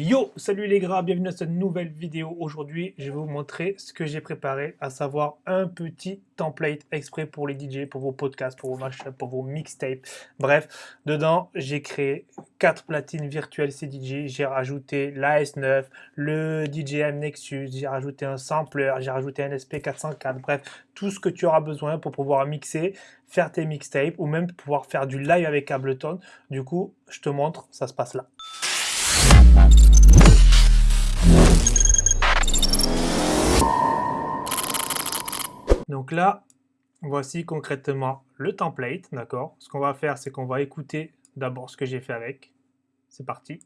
Yo, salut les gras, bienvenue à cette nouvelle vidéo. Aujourd'hui, je vais vous montrer ce que j'ai préparé, à savoir un petit template exprès pour les DJ, pour vos podcasts, pour vos pour vos mixtapes. Bref, dedans, j'ai créé quatre platines virtuelles CDJ. J'ai rajouté l'AS9, le DJM Nexus, j'ai rajouté un sampler, j'ai rajouté un SP404. Bref, tout ce que tu auras besoin pour pouvoir mixer, faire tes mixtapes ou même pouvoir faire du live avec Ableton. Du coup, je te montre, ça se passe là. Donc là, voici concrètement le template, d'accord? Ce qu'on va faire, c'est qu'on va écouter d'abord ce que j'ai fait avec. C'est parti.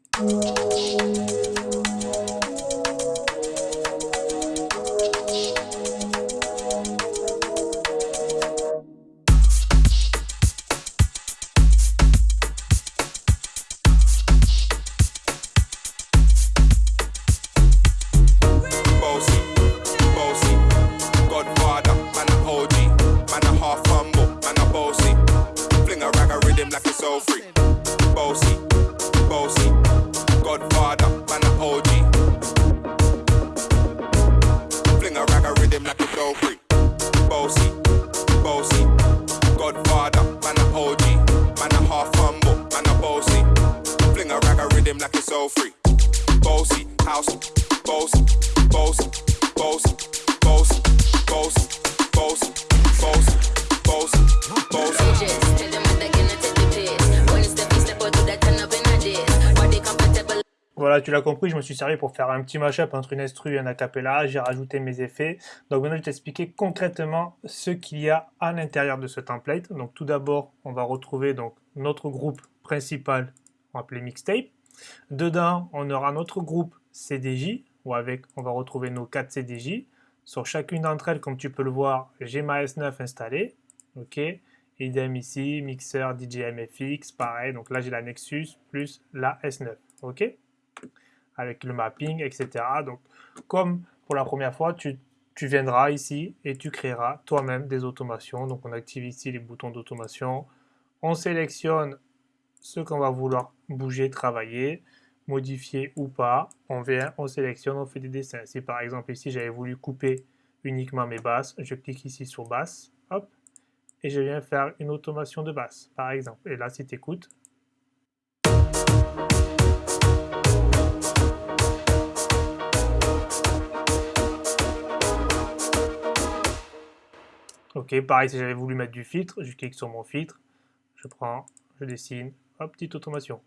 Voilà, tu l'as compris, je me suis servi pour faire un petit mashup entre une instru et un acapella, j'ai rajouté mes effets. Donc maintenant, je vais t'expliquer concrètement ce qu'il y a à l'intérieur de ce template. Donc tout d'abord, on va retrouver donc notre groupe principal, on va appeler mixtape. Dedans, on aura notre groupe CDJ, où avec, on va retrouver nos 4 CDJ. Sur chacune d'entre elles, comme tu peux le voir, j'ai ma S9 installée. Ok, idem ici, mixeur DJI-FX, pareil. Donc là, j'ai la Nexus plus la S9. Ok avec le mapping, etc. Donc, comme pour la première fois, tu, viendras ici et tu créeras toi-même des automations. Donc, on active ici les boutons d'automation. On sélectionne ce qu'on va vouloir bouger, travailler, modifier ou pas. On vient, on sélectionne, on fait des dessins. Si par exemple ici, j'avais voulu couper uniquement mes basses, je clique ici sur basse, hop, et je viens faire une automation de basse, par exemple. Et là, si tu écoutes, Ok, pareil, si j'avais voulu mettre du filtre, je clique sur mon filtre, je prends, je dessine, petite automation.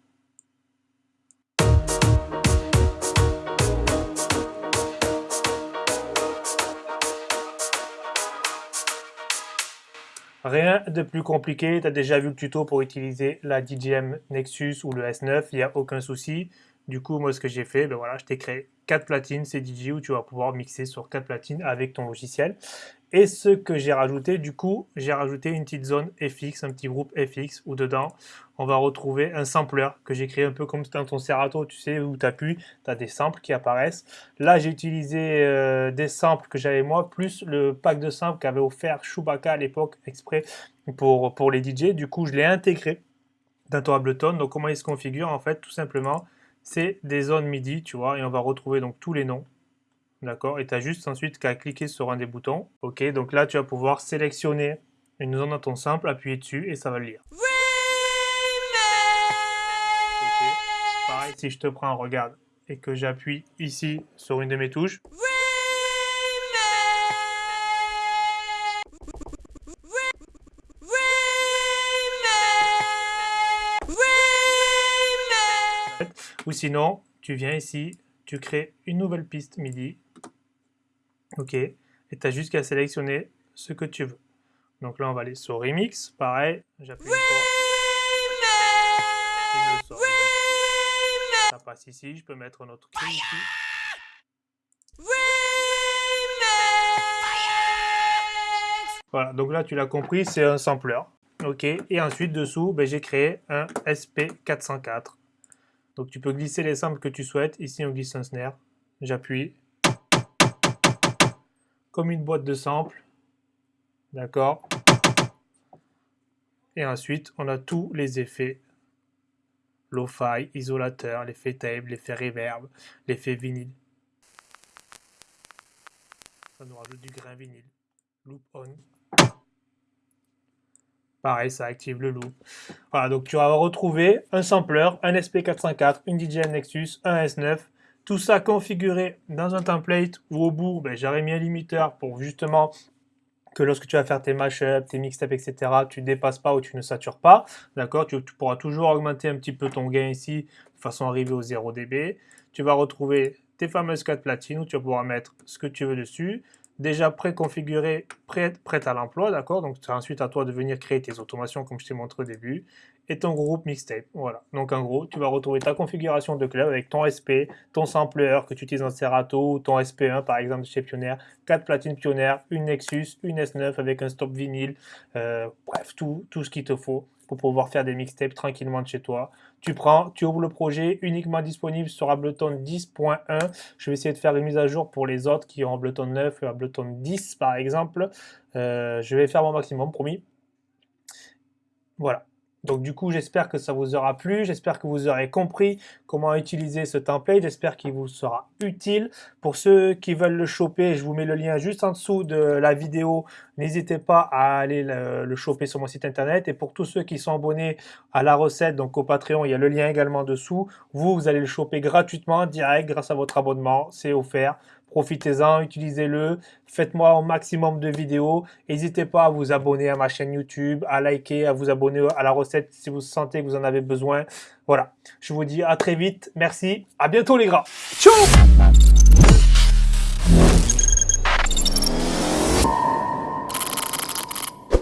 Rien de plus compliqué, tu as déjà vu le tuto pour utiliser la DJM Nexus ou le S9, il n'y a aucun souci. Du coup, moi, ce que j'ai fait, ben voilà, je t'ai créé 4 platines CDJ où tu vas pouvoir mixer sur 4 platines avec ton logiciel. Et ce que j'ai rajouté, du coup, j'ai rajouté une petite zone FX, un petit groupe FX, où dedans, on va retrouver un sampler que j'ai créé un peu comme dans ton Serato, tu sais, où tu appuies, tu as des samples qui apparaissent. Là, j'ai utilisé euh, des samples que j'avais moi, plus le pack de samples qu'avait offert Chewbacca à l'époque, exprès pour, pour les DJ. Du coup, je l'ai intégré dans ton Ableton. Donc, comment il se configure En fait, tout simplement, c'est des zones MIDI, tu vois, et on va retrouver donc tous les noms. D'accord Et tu as juste ensuite qu'à cliquer sur un des boutons. Ok, donc là, tu vas pouvoir sélectionner une zone dans ton sample, appuyer dessus et ça va le lire. Pareil, si je te prends, regarde, et que j'appuie ici sur une de mes touches. Ou sinon, tu viens ici, tu crées une nouvelle piste MIDI. OK. Et tu as juste qu'à sélectionner ce que tu veux. Donc là, on va aller sur Remix. Pareil, j'appuie une fois. Ça passe ici. Je peux mettre notre clé ici. Voilà, donc là, tu l'as compris, c'est un sampler. OK. Et ensuite, dessous, ben, j'ai créé un SP404. Donc tu peux glisser les samples que tu souhaites. Ici, on glisse un snare. J'appuie. Comme une boîte de samples. D'accord Et ensuite, on a tous les effets lo-fi, isolateur, l'effet table, l'effet reverb, l'effet vinyle. Ça nous rajoute du grain vinyle. Loop on. Pareil, ça active le loop. Voilà, donc tu vas retrouver un sampler, un SP404, une DJI Nexus, un S9, tout ça configuré dans un template où au bout, j'aurais mis un limiteur pour justement que lorsque tu vas faire tes mashups, tes mixtapes, etc., tu ne dépasses pas ou tu ne satures pas. D'accord? Tu, pourras toujours augmenter un petit peu ton gain ici de façon à arriver au 0 dB. Tu vas retrouver tes fameuses 4 platines où tu vas pouvoir mettre ce que tu veux dessus déjà préconfiguré, prêt, prêt à l'emploi, d'accord? Donc c'est ensuite à toi de venir créer tes automations comme je t'ai montré au début et ton groupe mixtape. Voilà. Donc en gros, tu vas retrouver ta configuration de club avec ton SP, ton sampler que tu utilises dans Serato, ton SP1 par exemple chez Pioneer, 4 platines Pioneer, une Nexus, une S9 avec un stop vinyle, euh, bref, tout ce qu'il te faut pour pouvoir faire des mixtapes tranquillement de chez toi. Tu prends, tu ouvres le projet, uniquement disponible sur Ableton 10.1. Je vais essayer de faire une mise à jour pour les autres qui ont Ableton 9 ou Ableton 10 par exemple. Euh, je vais faire mon maximum, promis. Voilà. Donc du coup, j'espère que ça vous aura plu, j'espère que vous aurez compris comment utiliser ce template, j'espère qu'il vous sera utile. Pour ceux qui veulent le choper, je vous mets le lien juste en dessous de la vidéo. N'hésitez pas à aller le, choper sur mon site internet. Et pour tous ceux qui sont abonnés à la recette, donc au Patreon, il y a le lien également dessous. Vous, vous allez le choper gratuitement, direct, grâce à votre abonnement, c'est offert. Profitez-en, utilisez-le, faites-moi un maximum de vidéos. N'hésitez pas à vous abonner à ma chaîne YouTube, à liker, à vous abonner à la recette si vous sentez que vous en avez besoin. Voilà, je vous dis à très vite. Merci, à bientôt les gars. Ciao